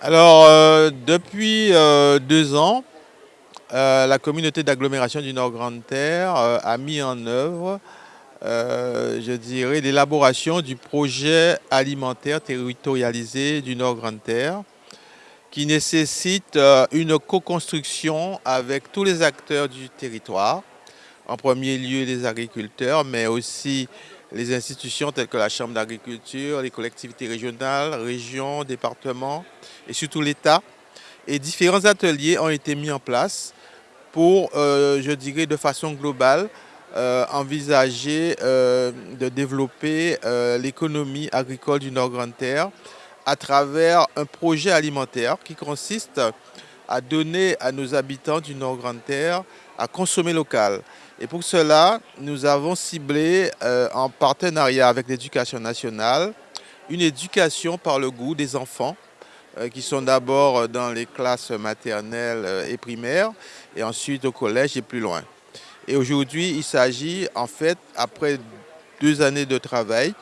Alors, euh, depuis euh, deux ans, euh, la communauté d'agglomération du Nord Grande Terre a mis en œuvre, je dirais, l'élaboration du projet alimentaire territorialisé du Nord Grande Terre, qui nécessite une co-construction avec tous les acteurs du territoire, en premier lieu les agriculteurs, mais aussi les institutions telles que la Chambre d'agriculture, les collectivités régionales, régions, départements et surtout l'État. Et différents ateliers ont été mis en place pour, euh, je dirais de façon globale, euh, envisager euh, de développer l'économie agricole du Nord-Grande-Terre à travers un projet alimentaire qui consiste à donner à nos habitants du Nord-Grande-Terre à consommer local. Et pour cela, nous avons ciblé euh, en partenariat avec l'éducation nationale une éducation par le goût des enfants euh, qui sont d'abord dans les classes maternelles euh, et primaires et ensuite au collège et plus loin. Et aujourd'hui, il s'agit en fait, après deux années de travail,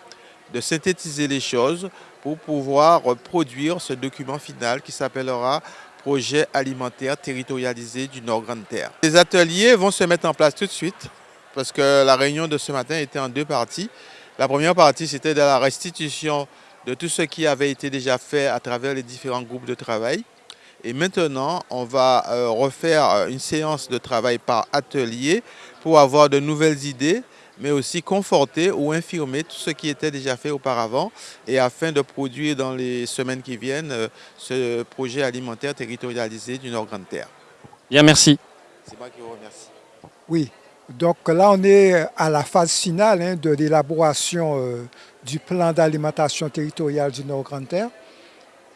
de synthétiser les choses pour pouvoir produire ce document final qui s'appellera projet alimentaire territorialisé du Nord-Grande-Terre. Les ateliers vont se mettre en place tout de suite parce que la réunion de ce matin était en deux parties. La première partie, c'était de la restitution de tout ce qui avait été déjà fait à travers les différents groupes de travail. Et maintenant, on va euh, refaire une séance de travail par atelier pour avoir de nouvelles idées mais aussi conforter ou infirmer tout ce qui était déjà fait auparavant et afin de produire dans les semaines qui viennent euh, ce projet alimentaire territorialisé du Nord-Grande-Terre. Bien, merci. C'est moi qui vous remercie. Oui, donc là on est à la phase finale hein, de l'élaboration euh, du plan d'alimentation territoriale du Nord-Grande-Terre.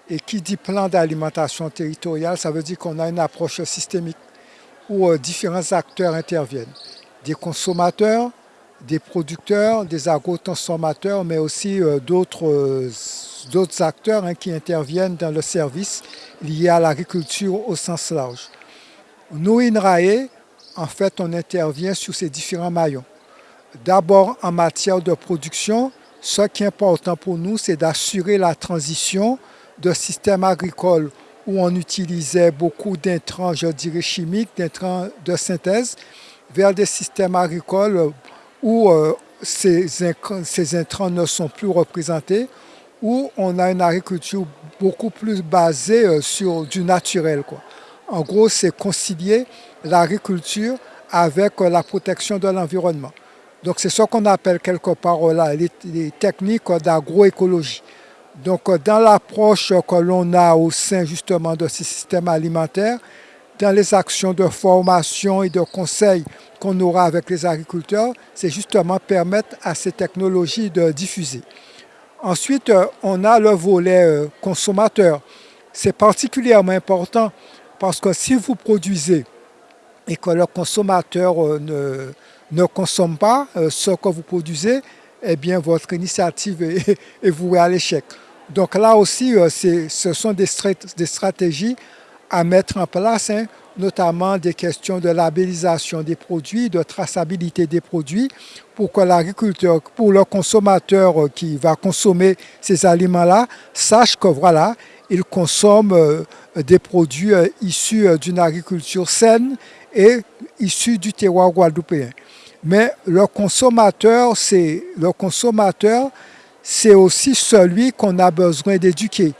Et qui dit plan d'alimentation territoriale, ça veut dire qu'on a une approche systémique où euh, différents acteurs interviennent. Des consommateurs, des producteurs, des agro-transformateurs, mais aussi euh, euh, d'autres acteurs hein, qui interviennent dans le service lié à l'agriculture au sens large. Nous, INRAE, en fait, on intervient sur ces différents maillons. D'abord, en matière de production, ce qui est important pour nous, c'est d'assurer la transition de systèmes agricoles où on utilisait beaucoup d'intrants, je dirais chimiques, d'intrants de synthèse, vers des systèmes agricoles où euh, ces, ces, intrants ne sont plus représentés, où on a une agriculture beaucoup plus basée euh, sur du naturel. Quoi. En gros, c'est concilier l'agriculture avec euh, la protection de l'environnement. Donc c'est ce qu'on appelle quelque part là, les, les techniques d'agroécologie. Donc dans l'approche que l'on a au sein justement de ces systèmes alimentaires, dans les actions de formation et de conseil qu'on aura avec les agriculteurs, c'est justement permettre à ces technologies de diffuser. Ensuite, euh, on a le volet euh, consommateur. C'est particulièrement important parce que si vous produisez et que le consommateur euh, ne, ne consomme pas ce que vous produisez, eh bien votre initiative est, vouée à l'échec. Donc là aussi, ce sont des, stratégies à mettre en place, hein, notamment des questions de labellisation des produits, de traçabilité des produits, pour que l'agriculteur, pour le consommateur qui va consommer ces aliments-là, sache que voilà, il consomme euh, des produits euh, issus euh, d'une agriculture saine et issus du terroir guadeloupéen. Mais le consommateur, c'est le consommateur, c'est aussi celui qu'on a besoin d'éduquer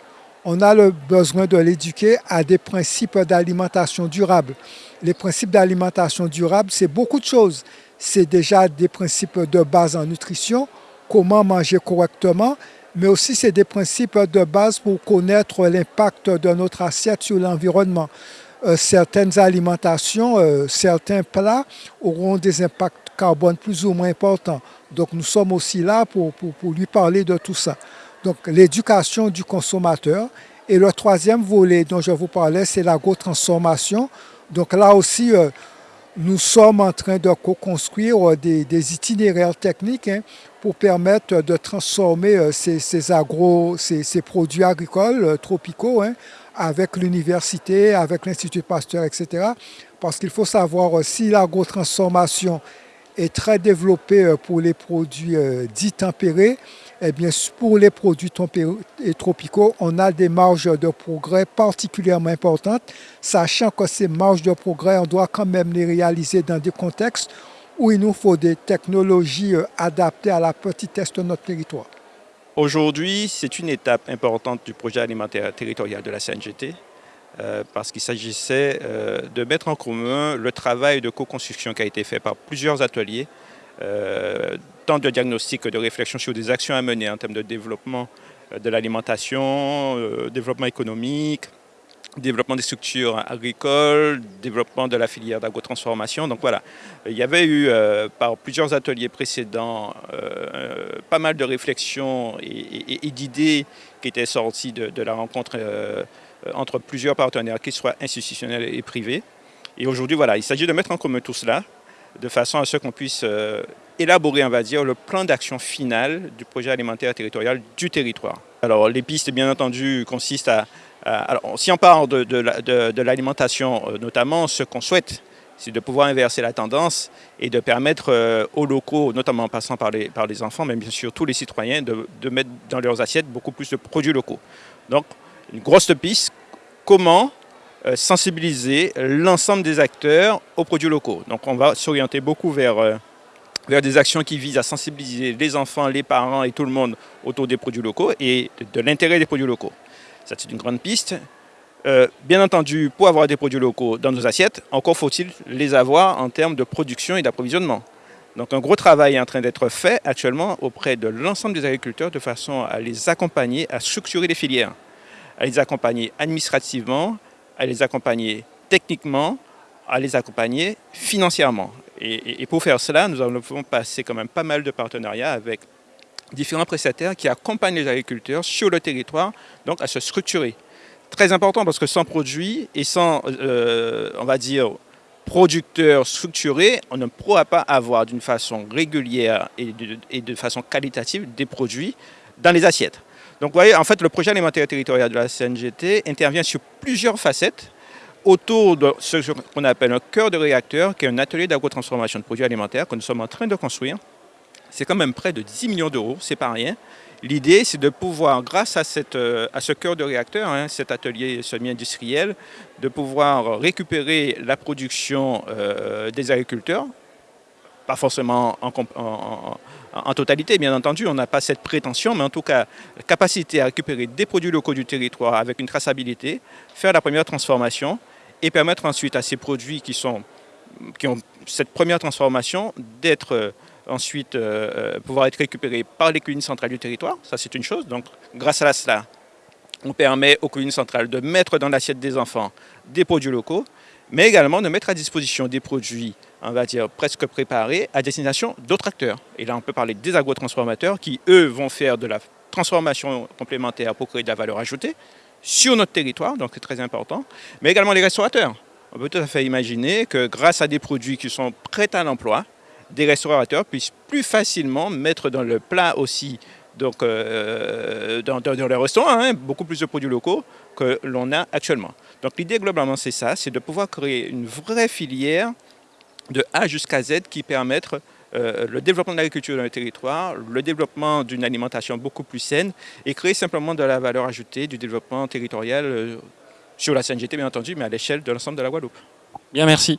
on a le besoin de l'éduquer à des principes d'alimentation durable. Les principes d'alimentation durable, c'est beaucoup de choses. C'est déjà des principes de base en nutrition, comment manger correctement, mais aussi c'est des principes de base pour connaître l'impact de notre assiette sur l'environnement. Euh, certaines alimentations, euh, certains plats auront des impacts carbone plus ou moins importants. Donc nous sommes aussi là pour, pour lui parler de tout ça. Donc l'éducation du consommateur. Et le troisième volet dont je vous parlais, c'est l'agro-transformation. Donc là aussi, euh, nous sommes en train de co-construire euh, des, itinéraires techniques hein, pour permettre de transformer euh, ces, agro, ces, produits agricoles tropicaux hein, avec l'université, avec l'Institut Pasteur, etc. Parce qu'il faut savoir si l'agro-transformation est très développée pour les produits dits tempérés, eh bien, pour les produits tropicaux, on a des marges de progrès particulièrement importantes, sachant que ces marges de progrès, on doit quand même les réaliser dans des contextes où il nous faut des technologies euh, adaptées à la petitesse de notre territoire. Aujourd'hui, c'est une étape importante du projet alimentaire territorial de la CNGT euh, parce qu'il s'agissait euh, de mettre en commun le travail de co-construction qui a été fait par plusieurs ateliers, de diagnostic de réflexion sur des actions à mener en termes de développement de l'alimentation, développement économique, développement des structures agricoles, développement de la filière d'agrotransformation. Donc voilà, il y avait eu euh, par plusieurs ateliers précédents euh, pas mal de réflexions et, d'idées qui étaient sorties de, la rencontre euh, entre plusieurs partenaires, qu'ils soient institutionnels et privés. Et aujourd'hui, voilà, il s'agit de mettre en commun tout cela de façon à ce qu'on puisse élaborer, on va dire, le plan d'action final du projet alimentaire territorial du territoire. Alors les pistes, bien entendu, consistent à euh, alors, si on parle de, l'alimentation, euh, notamment, ce qu'on souhaite, c'est de pouvoir inverser la tendance et de permettre euh, aux locaux, notamment en passant par les, par les enfants, mais bien sûr tous les citoyens, de, mettre dans leurs assiettes beaucoup plus de produits locaux. Donc, une grosse piste, comment sensibiliser l'ensemble des acteurs aux produits locaux. Donc, on va s'orienter beaucoup vers, vers des actions qui visent à sensibiliser les enfants, les parents et tout le monde autour des produits locaux et de l'intérêt des produits locaux c'est une grande piste. Euh, bien entendu, pour avoir des produits locaux dans nos assiettes, encore faut-il les avoir en termes de production et d'approvisionnement. Donc un gros travail est en train d'être fait actuellement auprès de l'ensemble des agriculteurs de façon à les accompagner, à structurer les filières, à les accompagner administrativement, à les accompagner techniquement, à les accompagner financièrement. Et, pour faire cela, nous allons passer quand même pas mal de partenariats avec différents prestataires qui accompagnent les agriculteurs sur le territoire, donc à se structurer. Très important parce que sans produits et sans, euh, on va dire, producteurs structurés, on ne pourra pas avoir d'une façon régulière et de, et de, façon qualitative des produits dans les assiettes. Donc vous voyez, en fait, le projet alimentaire territorial de la CNGT intervient sur plusieurs facettes autour de ce qu'on appelle un cœur de réacteur, qui est un atelier d'agrotransformation de produits alimentaires que nous sommes en train de construire c'est quand même près de 10 millions d'euros, c'est pas rien. L'idée, c'est de pouvoir, grâce à, euh, ce cœur de réacteur, hein, cet atelier semi-industriel, de pouvoir récupérer la production euh, des agriculteurs, pas forcément en, totalité, bien entendu, on n'a pas cette prétention, mais en tout cas, capacité à récupérer des produits locaux du territoire avec une traçabilité, faire la première transformation et permettre ensuite à ces produits qui, ont cette première transformation d'être ensuite euh, euh, pouvoir être récupéré par les cuisines centrales du territoire, ça c'est une chose. Donc grâce à cela, on permet aux cuisines centrales de mettre dans l'assiette des enfants des produits locaux, mais également de mettre à disposition des produits, on va dire, presque préparés à destination d'autres acteurs. Et là, on peut parler des agrotransformateurs qui, eux, vont faire de la transformation complémentaire pour créer de la valeur ajoutée sur notre territoire, donc c'est très important, mais également les restaurateurs. On peut tout à fait imaginer que grâce à des produits qui sont prêts à l'emploi, des restaurateurs puissent plus facilement mettre dans le plat aussi, donc euh, dans, dans, les restaurants, hein, beaucoup plus de produits locaux que l'on a actuellement. Donc l'idée globalement c'est ça, c'est de pouvoir créer une vraie filière de A jusqu'à Z qui permette euh, le développement de l'agriculture dans le territoire, le développement d'une alimentation beaucoup plus saine et créer simplement de la valeur ajoutée du développement territorial euh, sur la CNGT bien entendu, mais à l'échelle de l'ensemble de la Guadeloupe. Bien, merci.